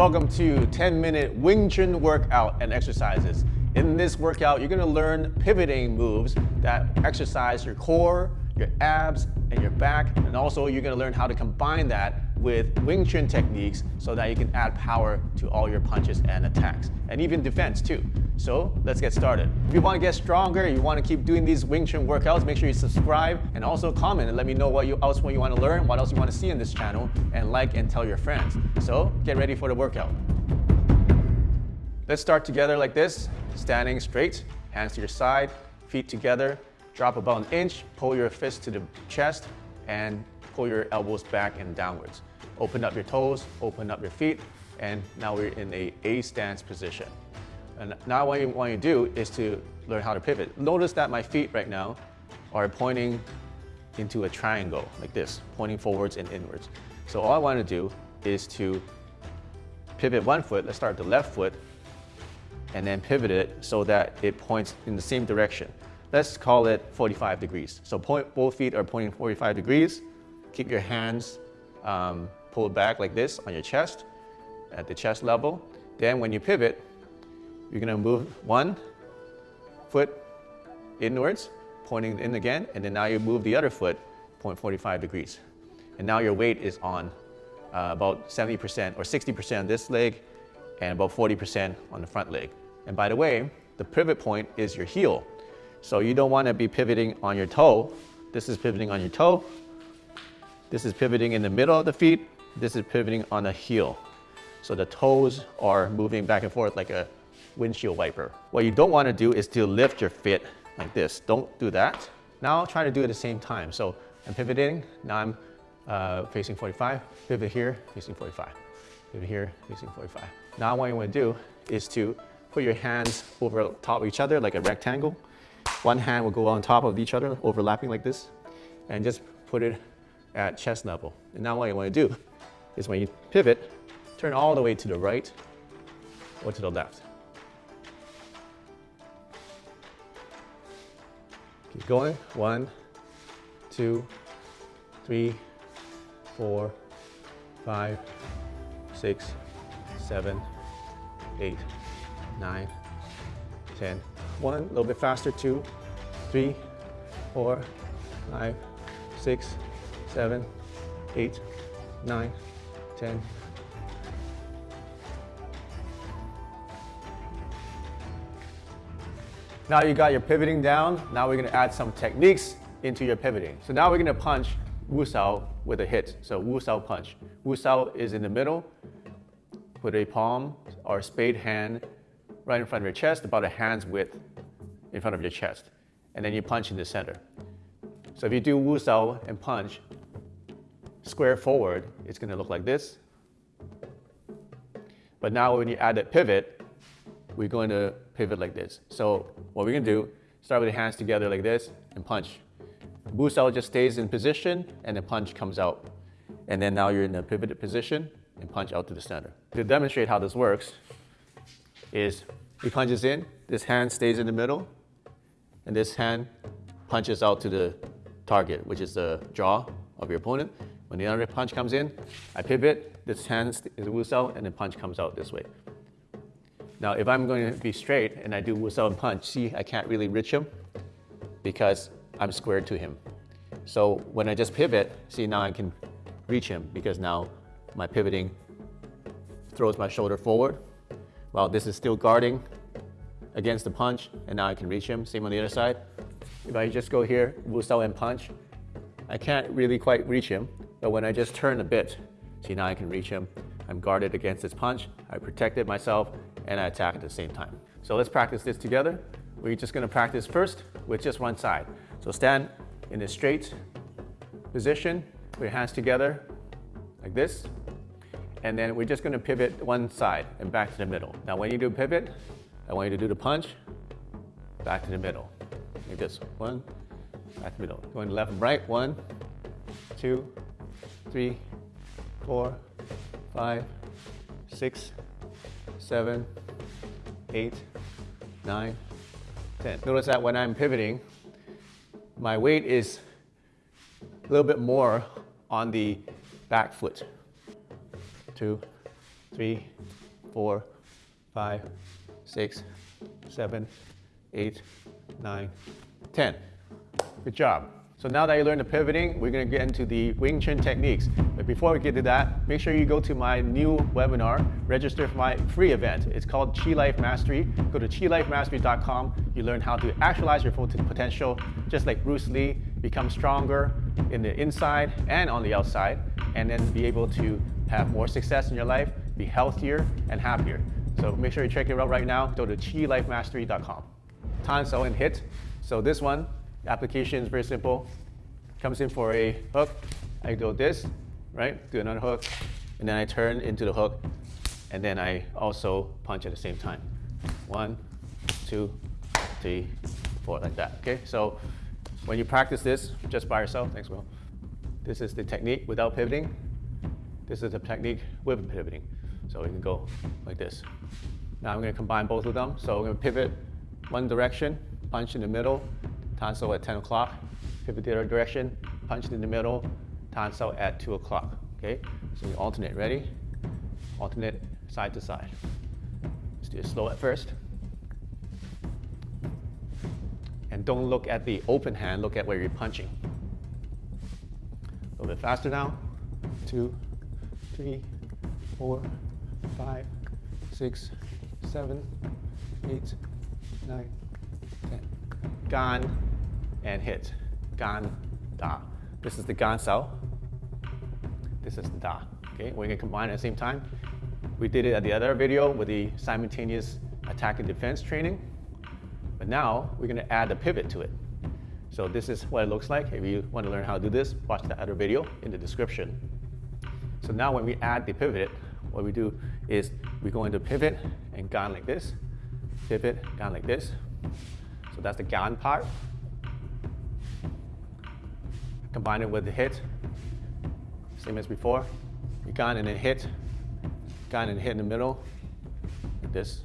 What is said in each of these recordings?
Welcome to 10 minute Wing Chun workout and exercises. In this workout, you're gonna learn pivoting moves that exercise your core, your abs, and your back. And also you're gonna learn how to combine that with Wing Chun techniques so that you can add power to all your punches and attacks, and even defense too. So let's get started. If you want to get stronger, you want to keep doing these Wing Chun workouts, make sure you subscribe and also comment and let me know what you, else you want to learn, what else you want to see in this channel, and like and tell your friends. So get ready for the workout. Let's start together like this, standing straight, hands to your side, feet together, drop about an inch, pull your fist to the chest, and pull your elbows back and downwards. Open up your toes, open up your feet, and now we're in a A stance position. And now what you want to do is to learn how to pivot. Notice that my feet right now are pointing into a triangle like this, pointing forwards and inwards. So all I want to do is to pivot one foot, let's start the left foot, and then pivot it so that it points in the same direction. Let's call it 45 degrees. So point, both feet are pointing 45 degrees. Keep your hands um, pull it back like this on your chest at the chest level. Then when you pivot, you're gonna move one foot inwards, pointing in again, and then now you move the other foot, point 45 degrees. And now your weight is on uh, about 70% or 60% on this leg and about 40% on the front leg. And by the way, the pivot point is your heel. So you don't wanna be pivoting on your toe. This is pivoting on your toe. This is pivoting in the middle of the feet this is pivoting on the heel. So the toes are moving back and forth like a windshield wiper. What you don't want to do is to lift your foot like this. Don't do that. Now try to do it at the same time. So I'm pivoting, now I'm uh, facing 45, pivot here, facing 45, pivot here, facing 45. Now what you want to do is to put your hands over top of each other like a rectangle. One hand will go on top of each other, overlapping like this, and just put it at chest level. And now what you want to do is when you pivot, turn all the way to the right or to the left. Keep going. One, two, three, four, five, six, seven, eight, nine, ten. One, a little bit faster. Two, three, four, five, six, seven, eight, nine, 10. Now you got your pivoting down. Now we're gonna add some techniques into your pivoting. So now we're gonna punch Wu Sao with a hit. So Wu Sao punch. Wu Sao is in the middle. Put a palm or spade hand right in front of your chest, about a hand's width in front of your chest. And then you punch in the center. So if you do Wu Sao and punch, square forward, it's going to look like this. But now when you add that pivot, we're going to pivot like this. So what we're going to do, start with the hands together like this and punch. Wu Sao just stays in position and the punch comes out. And then now you're in a pivoted position and punch out to the center. To demonstrate how this works is he punches in, this hand stays in the middle, and this hand punches out to the target, which is the jaw of your opponent. When the other punch comes in, I pivot, this hand is Wu Sao, and the punch comes out this way. Now, if I'm going to be straight and I do Wu Sao and punch, see, I can't really reach him because I'm squared to him. So when I just pivot, see, now I can reach him because now my pivoting throws my shoulder forward while this is still guarding against the punch, and now I can reach him. Same on the other side. If I just go here, Wu Sao and punch, I can't really quite reach him, but when I just turn a bit, see now I can reach him. I'm guarded against his punch. I protected myself and I attack at the same time. So let's practice this together. We're just gonna practice first with just one side. So stand in a straight position, put your hands together like this. And then we're just gonna pivot one side and back to the middle. Now when you do pivot, I want you to do the punch, back to the middle. Like this, one, back to the middle. Going left and right, one, two, three, four, five, six, seven, eight, nine, ten. Notice that when I'm pivoting, my weight is a little bit more on the back foot. Two, three, four, five, six, seven, eight, nine, ten. Good job. So now that you learned the pivoting, we're gonna get into the Wing Chun techniques. But before we get to that, make sure you go to my new webinar, register for my free event. It's called Chi Life Mastery. Go to chilifemastery.com. You learn how to actualize your full potential, just like Bruce Lee, become stronger in the inside and on the outside, and then be able to have more success in your life, be healthier and happier. So make sure you check it out right now. Go to chilifemastery.com. Tan Sao and hit. So this one, application is very simple. Comes in for a hook. I do this, right? Do another hook. And then I turn into the hook. And then I also punch at the same time. One, two, three, four, like that. Okay, so when you practice this just by yourself, thanks, Will. This is the technique without pivoting. This is the technique with pivoting. So we can go like this. Now I'm going to combine both of them. So I'm to pivot one direction, punch in the middle, Tan Sao at 10 o'clock, pivot the other direction, punch in the middle, Tan at 2 o'clock. Okay, so we alternate. Ready? Alternate side to side. Let's do it slow at first. And don't look at the open hand, look at where you're punching. A little bit faster now. Two, three, four, five, six, seven, eight, nine, ten. Gan and hit. Gan, da. This is the gan. This is the da. Okay, we're gonna combine at the same time. We did it at the other video with the simultaneous attack and defense training. But now we're gonna add a pivot to it. So this is what it looks like. If you want to learn how to do this, watch the other video in the description. So now when we add the pivot, what we do is we go into pivot and gan like this, pivot, gan like this. So that's the gan part. Combine it with the hit, same as before. You gan and then hit, gan and hit in the middle, like this.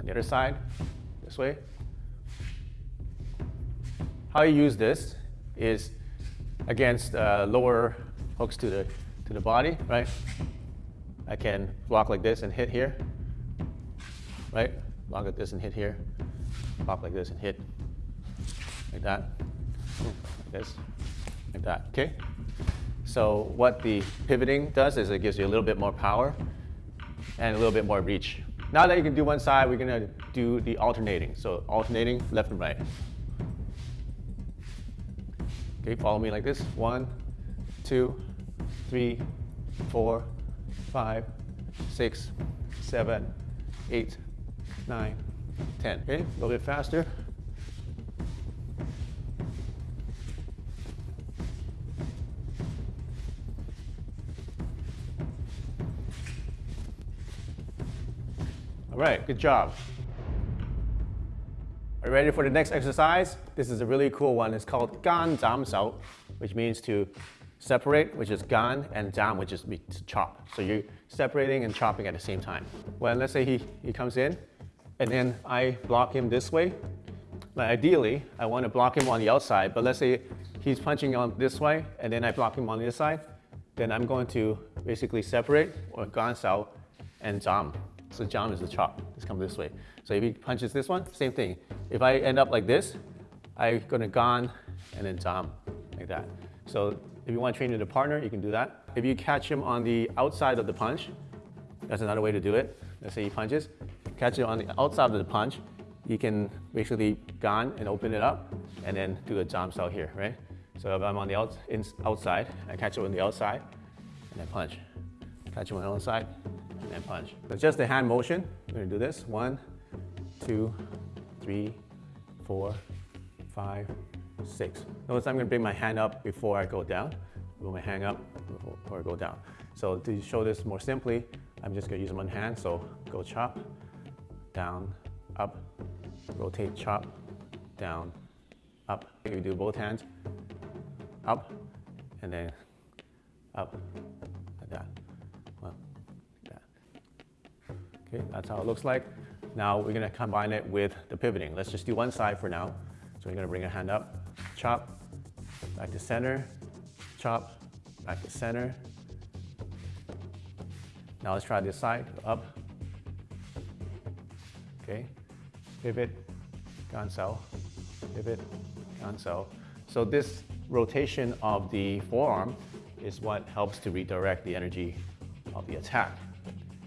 On the other side, this way. How you use this is against uh, lower hooks to the, to the body, right? I can block like this and hit here, right? Block like this and hit here, block like this and hit like that, this, like that, okay? So what the pivoting does is it gives you a little bit more power and a little bit more reach. Now that you can do one side, we're gonna do the alternating. So alternating left and right. Okay, follow me like this. One, two, three, four, five, six, seven, eight, nine, ten. Okay, a little bit faster. All right, good job. Are you ready for the next exercise? This is a really cool one. It's called Gan Zam Sao, which means to separate, which is gan, and jam, which is to chop. So you're separating and chopping at the same time. Well, let's say he, he comes in, and then I block him this way. But ideally, I want to block him on the outside, but let's say he's punching on this way, and then I block him on other side, then I'm going to basically separate, or gan sao, and jam. So jam is the chop. Let's come this way. So if he punches this one, same thing. If I end up like this, I'm gonna gan and then jam, like that. So if you want to train with a partner, you can do that. If you catch him on the outside of the punch, that's another way to do it. Let's say he punches, catch it on the outside of the punch, you can basically gan and open it up and then do a jam sao here, right? So if I'm on the out, in, outside, I catch it on the outside and then punch. Catch it on the outside and punch. But just the hand motion, we're gonna do this. One, two, three, four, five, six. Notice I'm gonna bring my hand up before I go down. Bring my hand up before I go down. So to show this more simply, I'm just gonna use one hand. So go chop, down, up, rotate, chop, down, up. You do both hands, up, and then up, like that. Okay, that's how it looks like. Now we're gonna combine it with the pivoting. Let's just do one side for now. So we're gonna bring a hand up, chop, back to center, chop, back to center, Now let's try this side, up. Okay, pivot, gansao, pivot, gansao. So this rotation of the forearm is what helps to redirect the energy of the attack.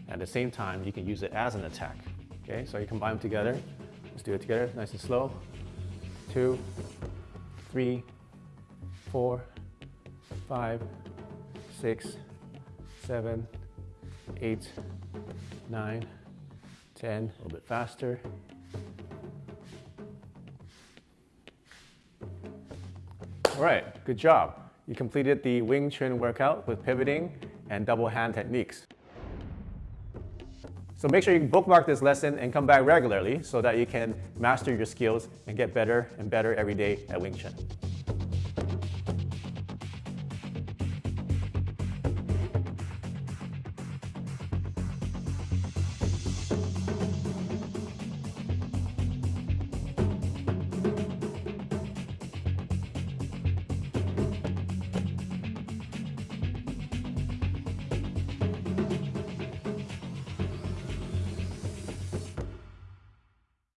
At the same time, you can use it as an attack. Okay, so you combine them together. Let's do it together, nice and slow. Two, three, four, five, six, seven, eight, nine, ten. a little bit faster. All right, good job. You completed the Wing Chun workout with pivoting and double hand techniques. So make sure you bookmark this lesson and come back regularly so that you can master your skills and get better and better every day at Wing Chun.